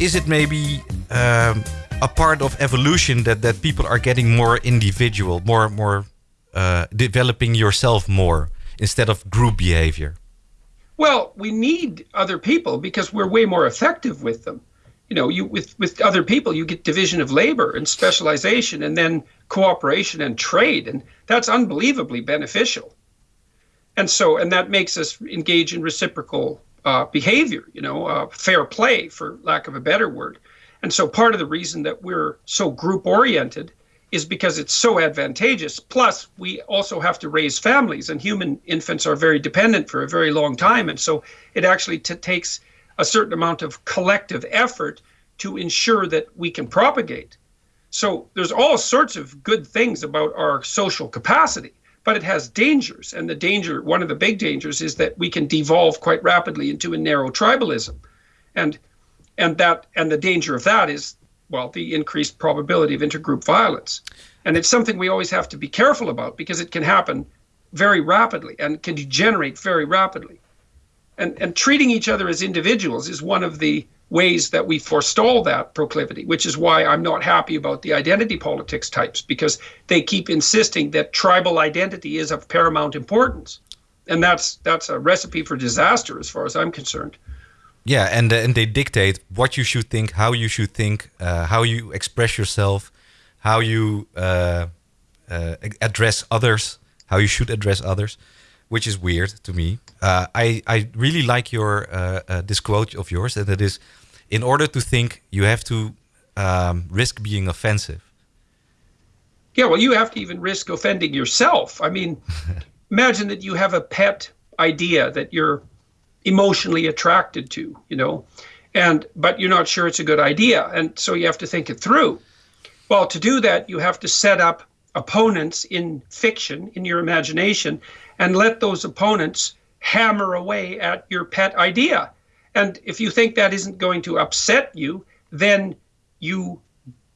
is it maybe um, a part of evolution that that people are getting more individual, more more uh, developing yourself more instead of group behavior? Well, we need other people because we're way more effective with them. You know, you with with other people, you get division of labor and specialization, and then cooperation and trade, and that's unbelievably beneficial. And so, and that makes us engage in reciprocal uh, behavior. You know, uh, fair play, for lack of a better word. And so, part of the reason that we're so group oriented is because it's so advantageous. Plus, we also have to raise families, and human infants are very dependent for a very long time. And so, it actually takes a certain amount of collective effort to ensure that we can propagate. So, there's all sorts of good things about our social capacity, but it has dangers. And the danger, one of the big dangers, is that we can devolve quite rapidly into a narrow tribalism. And and that and the danger of that is well, the increased probability of intergroup violence. And it's something we always have to be careful about because it can happen very rapidly and can degenerate very rapidly. And, and treating each other as individuals is one of the ways that we forestall that proclivity, which is why I'm not happy about the identity politics types because they keep insisting that tribal identity is of paramount importance. And that's that's a recipe for disaster as far as I'm concerned. Yeah, and uh, and they dictate what you should think, how you should think, uh, how you express yourself, how you uh, uh address others, how you should address others, which is weird to me. Uh, I I really like your uh, this quote of yours, and it is, in order to think, you have to um, risk being offensive. Yeah, well, you have to even risk offending yourself. I mean, imagine that you have a pet idea that you're emotionally attracted to, you know, and but you're not sure it's a good idea, and so you have to think it through. Well, to do that, you have to set up opponents in fiction, in your imagination, and let those opponents hammer away at your pet idea. And if you think that isn't going to upset you, then you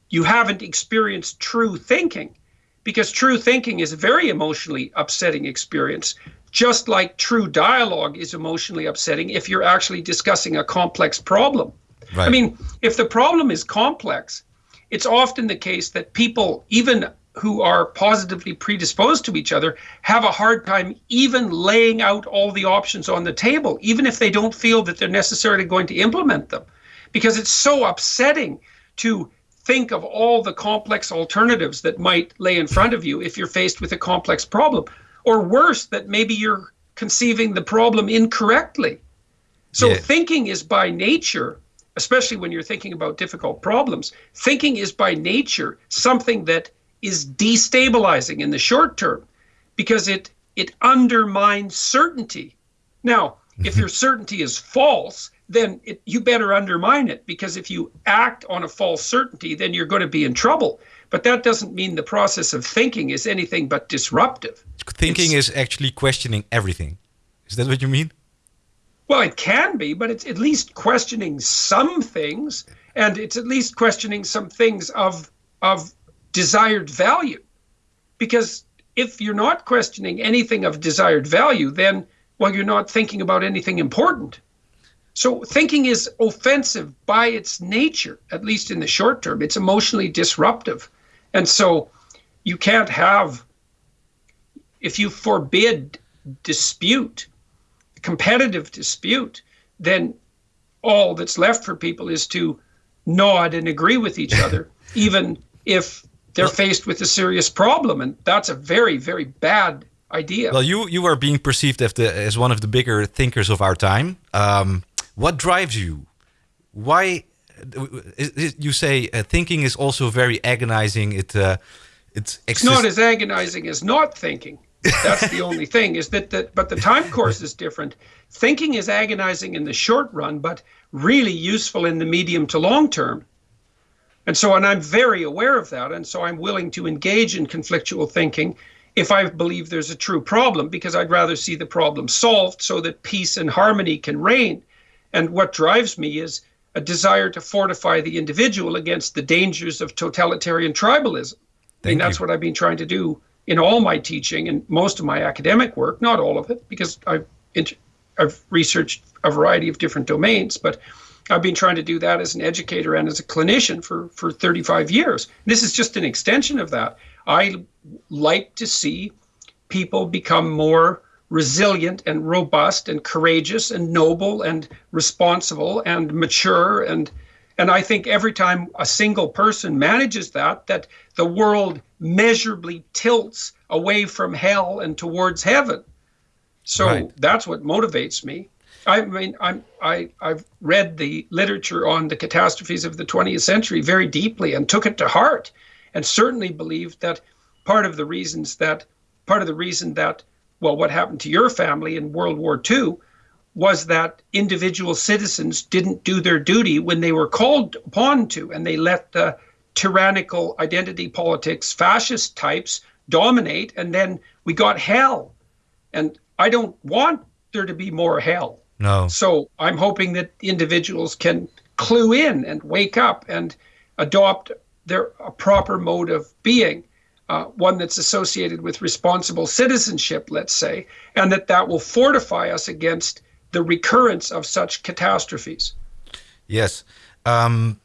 you haven't experienced true thinking because true thinking is a very emotionally upsetting experience just like true dialogue is emotionally upsetting if you're actually discussing a complex problem. Right. I mean, if the problem is complex, it's often the case that people, even who are positively predisposed to each other, have a hard time even laying out all the options on the table, even if they don't feel that they're necessarily going to implement them. Because it's so upsetting to think of all the complex alternatives that might lay in front of you if you're faced with a complex problem or worse, that maybe you're conceiving the problem incorrectly. So yeah. thinking is by nature, especially when you're thinking about difficult problems, thinking is by nature something that is destabilizing in the short term because it it undermines certainty. Now, if mm-hmm. your certainty is false, then it, you better undermine it because if you act on a false certainty, then you're going to be in trouble. But that doesn't mean the process of thinking is anything but disruptive. Thinking it's, is actually questioning everything. Is that what you mean? Well, it can be, but it's at least questioning some things, and it's at least questioning some things of of desired value. Because if you're not questioning anything of desired value, then well, you're not thinking about anything important. So thinking is offensive by its nature, at least in the short term. It's emotionally disruptive. And so you can't have, if you forbid dispute, competitive dispute, then all that's left for people is to nod and agree with each other, even if they're faced with a serious problem. And that's a very, very bad idea. Well, you, you are being perceived as, the, as one of the bigger thinkers of our time. Um, what drives you? Why you say uh, thinking is also very agonizing. It uh, it's, it's not as agonizing as not thinking. That's the only thing. Is that that? But the time course is different. Thinking is agonizing in the short run, but really useful in the medium to long term. And so, and I'm very aware of that, and so I'm willing to engage in conflictual thinking if I believe there's a true problem, because I'd rather see the problem solved so that peace and harmony can reign. And what drives me is a desire to fortify the individual against the dangers of totalitarian tribalism. Thank I mean, that's you. what I've been trying to do in all my teaching and most of my academic work, not all of it, because I've, I've researched a variety of different domains, but I've been trying to do that as an educator and as a clinician for, for 35 years. This is just an extension of that. I like to see people become more resilient and robust and courageous and noble and responsible and mature and and I think every time a single person manages that that the world measurably tilts away from hell and towards heaven. So right. that's what motivates me. I mean, I'm, I, I've read the literature on the catastrophes of the 20th century very deeply and took it to heart, and certainly believed that part of the reasons that part of the reason that well, what happened to your family in World War II was that individual citizens didn't do their duty when they were called upon to, and they let the tyrannical identity politics, fascist types dominate, and then we got hell. And I don't want there to be more hell. No. So I'm hoping that individuals can clue in and wake up and adopt their a proper mode of being uh, one that's associated with responsible citizenship, let's say, and that that will fortify us against the recurrence of such catastrophes. Yes. Um,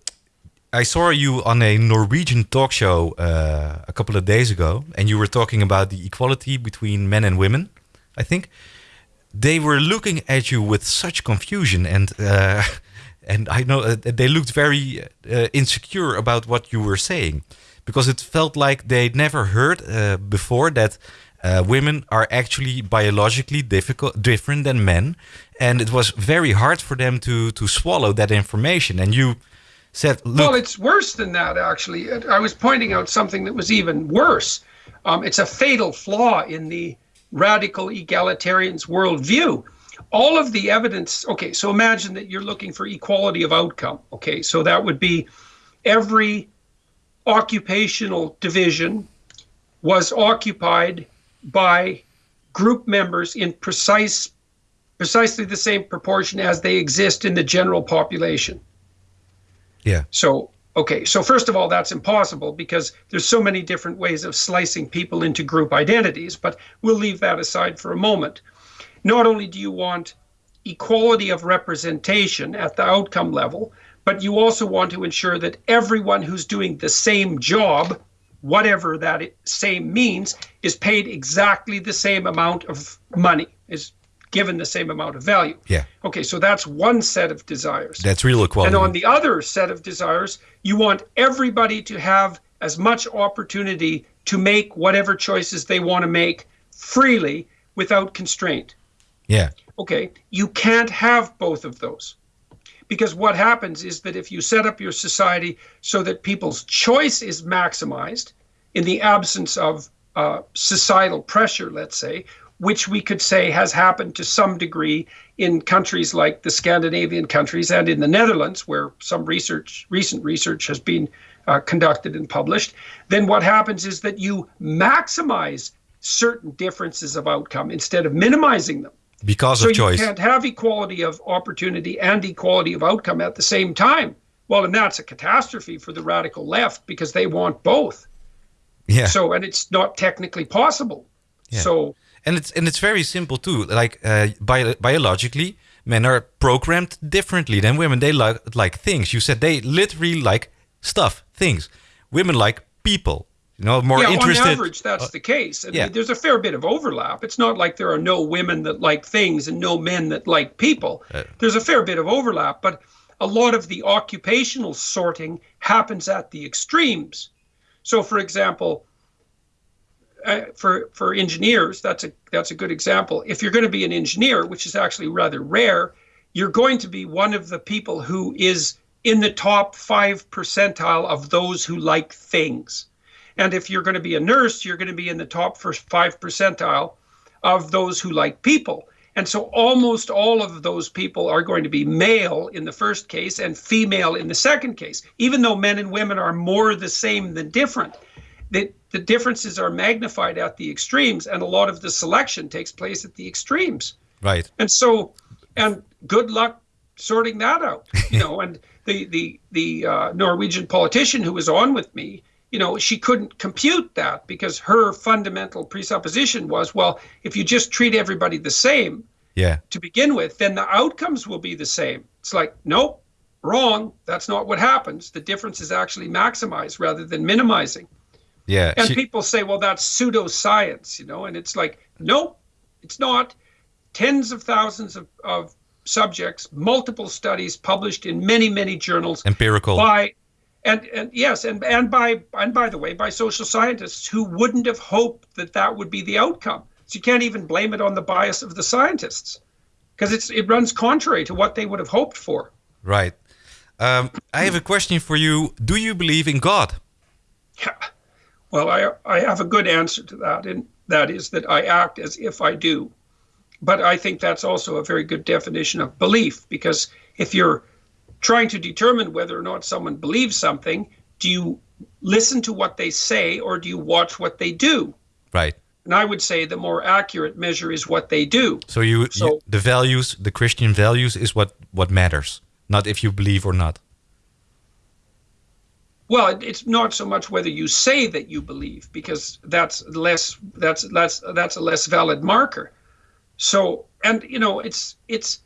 I saw you on a Norwegian talk show uh, a couple of days ago, and you were talking about the equality between men and women, I think. They were looking at you with such confusion, and uh, and I know uh, they looked very uh, insecure about what you were saying because it felt like they'd never heard uh, before that uh, women are actually biologically difficult, different than men, and it was very hard for them to to swallow that information. And you said, "Well, it's worse than that. Actually, I was pointing out something that was even worse. Um, it's a fatal flaw in the radical egalitarians' worldview." All of the evidence. Okay, so imagine that you're looking for equality of outcome. Okay, so that would be every occupational division was occupied by group members in precise precisely the same proportion as they exist in the general population. Yeah. So okay, so first of all that's impossible because there's so many different ways of slicing people into group identities, but we'll leave that aside for a moment. Not only do you want equality of representation at the outcome level, but you also want to ensure that everyone who's doing the same job, whatever that same means, is paid exactly the same amount of money, is given the same amount of value. Yeah. Okay, so that's one set of desires. That's real equality. And on the other set of desires, you want everybody to have as much opportunity to make whatever choices they want to make freely without constraint. Yeah. Okay, you can't have both of those. Because what happens is that if you set up your society so that people's choice is maximized in the absence of uh, societal pressure, let's say, which we could say has happened to some degree in countries like the Scandinavian countries and in the Netherlands, where some research, recent research has been uh, conducted and published, then what happens is that you maximize certain differences of outcome instead of minimizing them because so of choice. So you can't have equality of opportunity and equality of outcome at the same time. Well, and that's a catastrophe for the radical left because they want both. Yeah. So and it's not technically possible. Yeah. So and it's and it's very simple too. Like uh, bio biologically, men are programmed differently than women. They like like things. You said they literally like stuff, things. Women like people you know, more yeah, interested. on average, that's uh, the case. I yeah. There's a fair bit of overlap. It's not like there are no women that like things and no men that like people. Uh, there's a fair bit of overlap, but a lot of the occupational sorting happens at the extremes. So, for example, uh, for for engineers, that's a that's a good example. If you're going to be an engineer, which is actually rather rare, you're going to be one of the people who is in the top five percentile of those who like things. And if you're going to be a nurse, you're going to be in the top first five percentile of those who like people. And so almost all of those people are going to be male in the first case and female in the second case, even though men and women are more the same than different. The, the differences are magnified at the extremes, and a lot of the selection takes place at the extremes. Right. And so, and good luck sorting that out. You know, and the the the uh, Norwegian politician who was on with me, you know, she couldn't compute that because her fundamental presupposition was, well, if you just treat everybody the same yeah. to begin with, then the outcomes will be the same. It's like, nope, wrong. That's not what happens. The difference is actually maximized rather than minimizing. Yeah. And she- people say, well, that's pseudoscience, you know, and it's like, nope, it's not. Tens of thousands of, of subjects, multiple studies published in many, many journals empirical. by and and yes, and and by and by the way, by social scientists who wouldn't have hoped that that would be the outcome. So you can't even blame it on the bias of the scientists because it's it runs contrary to what they would have hoped for. Right. Um, I have a question for you. Do you believe in God? Yeah. Well, I I have a good answer to that, and that is that I act as if I do. But I think that's also a very good definition of belief because if you're trying to determine whether or not someone believes something, do you listen to what they say or do you watch what they do? Right. And I would say the more accurate measure is what they do. So you, So- you the values, the Christian values, is what what matters, not if you believe or not. Well, it's not so much whether you say that you believe, because that's less that's that's that's a less valid marker. So, and you know, it's it's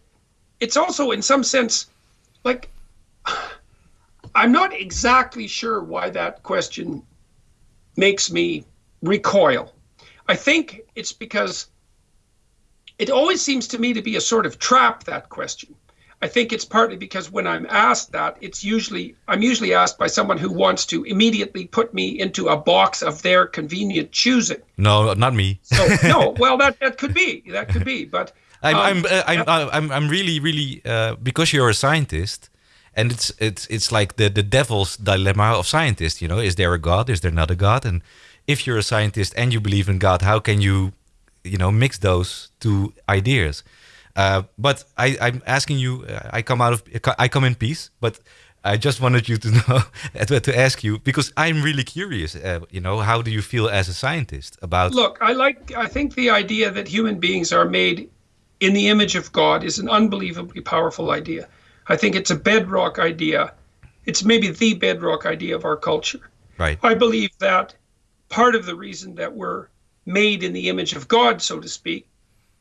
it's also in some sense like I'm not exactly sure why that question makes me recoil. I think it's because it always seems to me to be a sort of trap that question. I think it's partly because when I'm asked that, it's usually I'm usually asked by someone who wants to immediately put me into a box of their convenient choosing. No, not me. So no, well that that could be that could be, but I'm, um, I'm, uh, I'm, I'm, I'm really, really, uh, because you're a scientist, and it's, it's, it's like the, the devil's dilemma of scientists. You know, is there a God? Is there not a God? And if you're a scientist and you believe in God, how can you, you know, mix those two ideas? Uh, but I, I'm asking you. Uh, I come out of, I come in peace, but. I just wanted you to know to to ask you because I'm really curious. Uh, you know, how do you feel as a scientist about? Look, I like I think the idea that human beings are made in the image of God is an unbelievably powerful idea. I think it's a bedrock idea. It's maybe the bedrock idea of our culture. Right. I believe that part of the reason that we're made in the image of God, so to speak,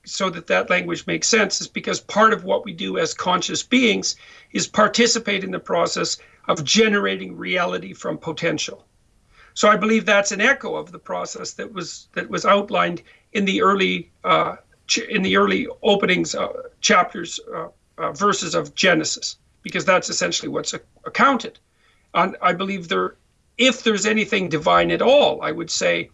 so that that language makes sense, is because part of what we do as conscious beings is participate in the process of generating reality from potential. So I believe that's an echo of the process that was that was outlined in the early uh, in the early openings uh, chapters uh, uh, verses of Genesis, because that's essentially what's accounted. And I believe there, if there's anything divine at all, I would say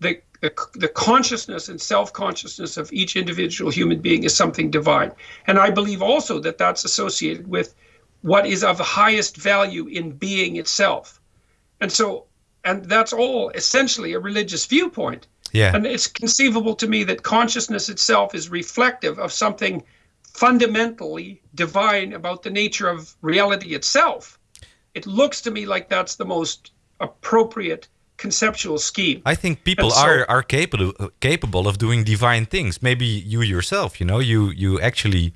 the the, the consciousness and self-consciousness of each individual human being is something divine. And I believe also that that's associated with what is of highest value in being itself. And so, and that's all essentially a religious viewpoint. Yeah. And it's conceivable to me that consciousness itself is reflective of something fundamentally divine about the nature of reality itself. It looks to me like that's the most appropriate conceptual scheme. I think people so- are are capable capable of doing divine things. Maybe you yourself, you know, you you actually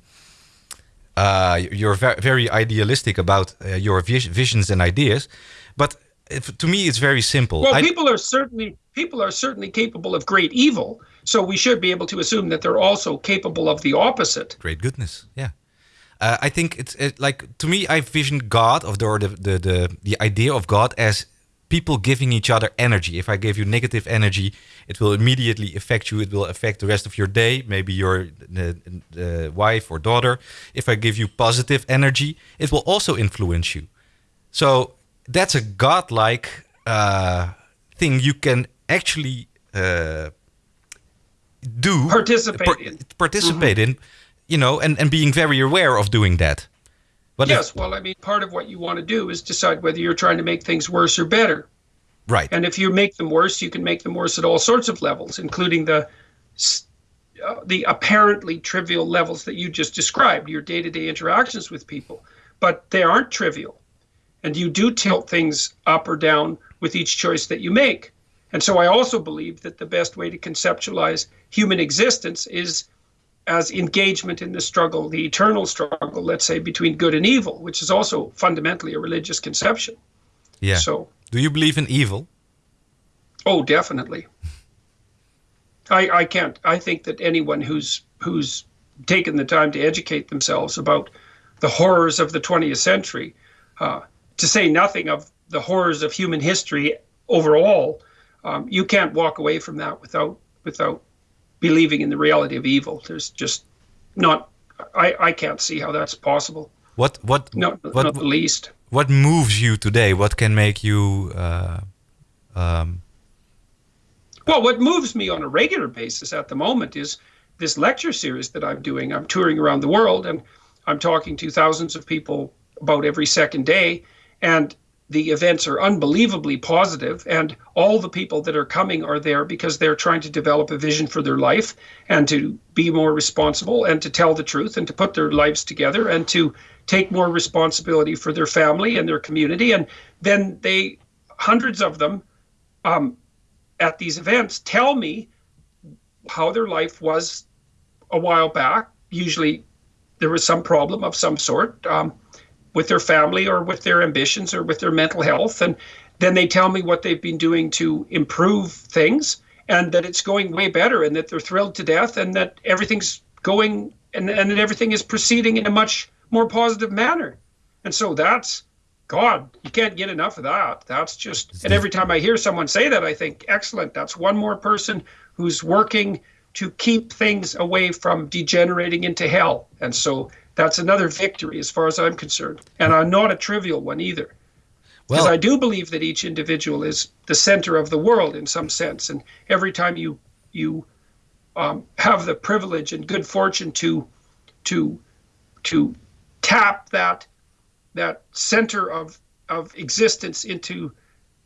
uh, you're ve- very idealistic about uh, your vis- visions and ideas, but if, to me it's very simple. Well, I- people are certainly people are certainly capable of great evil, so we should be able to assume that they're also capable of the opposite. great goodness, yeah. Uh, I think it's it, like to me, I vision God of the, or the the the the idea of God as people giving each other energy. If I give you negative energy, it will immediately affect you. It will affect the rest of your day, maybe your uh, uh, wife or daughter. If I give you positive energy, it will also influence you. So that's a godlike uh, thing you can actually uh, do Participate par- in. participate in, you know, and, and being very aware of doing that. But if- yes, well, I mean, part of what you want to do is decide whether you're trying to make things worse or better. right. And if you make them worse, you can make them worse at all sorts of levels, including the uh, the apparently trivial levels that you just described, your day-to-day interactions with people. But they aren't trivial, and you do tilt things up or down with each choice that you make. And so I also believe that the best way to conceptualize human existence is as engagement in the struggle, the eternal struggle, let's say, between good and evil, which is also fundamentally a religious conception. yeah. So do you believe in evil? Oh, definitely. I I can't. I think that anyone who's who's taken the time to educate themselves about the horrors of the 20th century, uh, to say nothing of the horrors of human history overall, um, you can't walk away from that without without believing in the reality of evil. There's just not. I, I can't see how that's possible. What what not, what, not the least. What moves you today? What can make you? Uh, um... Well, what moves me on a regular basis at the moment is this lecture series that I'm doing. I'm touring around the world and I'm talking to thousands of people about every second day, and the events are unbelievably positive and all the people that are coming are there because they're trying to develop a vision for their life and to be more responsible and to tell the truth and to put their lives together and to take more responsibility for their family and their community. And then they hundreds of them um, at these events tell me how their life was a while back. Usually there was some problem of some sort. Um, with their family or with their ambitions or with their mental health. And then they tell me what they've been doing to improve things and that it's going way better and that they're thrilled to death and that everything's going and, and that everything is proceeding in a much more positive manner. And so that's God, you can't get enough of that. That's just, and every time I hear someone say that, I think, excellent. That's one more person who's working to keep things away from degenerating into hell. And so that's another victory as far as I'm concerned, and uh, not a trivial one either. Because well, I do believe that each individual is the center of the world in some sense, and every time you you um, have the privilege and good fortune to to to tap that that center of of existence into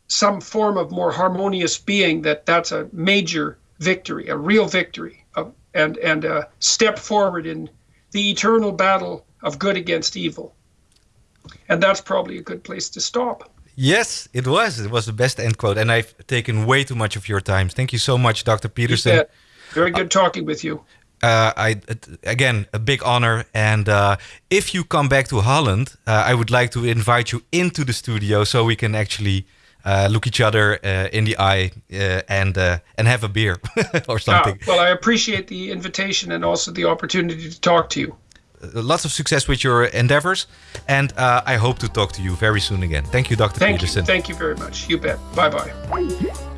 some form of more harmonious being, that that's a major victory, a real victory, of, and and a step forward in the eternal battle of good against evil. And that's probably a good place to stop. Yes, it was. It was the best end quote. And I've taken way too much of your time. Thank you so much, Dr. Peterson. Very good talking with you. Uh, I again a big honor, and uh, if you come back to Holland, uh, I would like to invite you into the studio so we can actually uh, look each other uh, in the eye uh, and uh, and have a beer or something. Ah, well, I appreciate the invitation and also the opportunity to talk to you. Uh, lots of success with your endeavors, and uh, I hope to talk to you very soon again. Thank you, Dr. Thank Peterson. You. Thank you very much. You bet. Bye bye.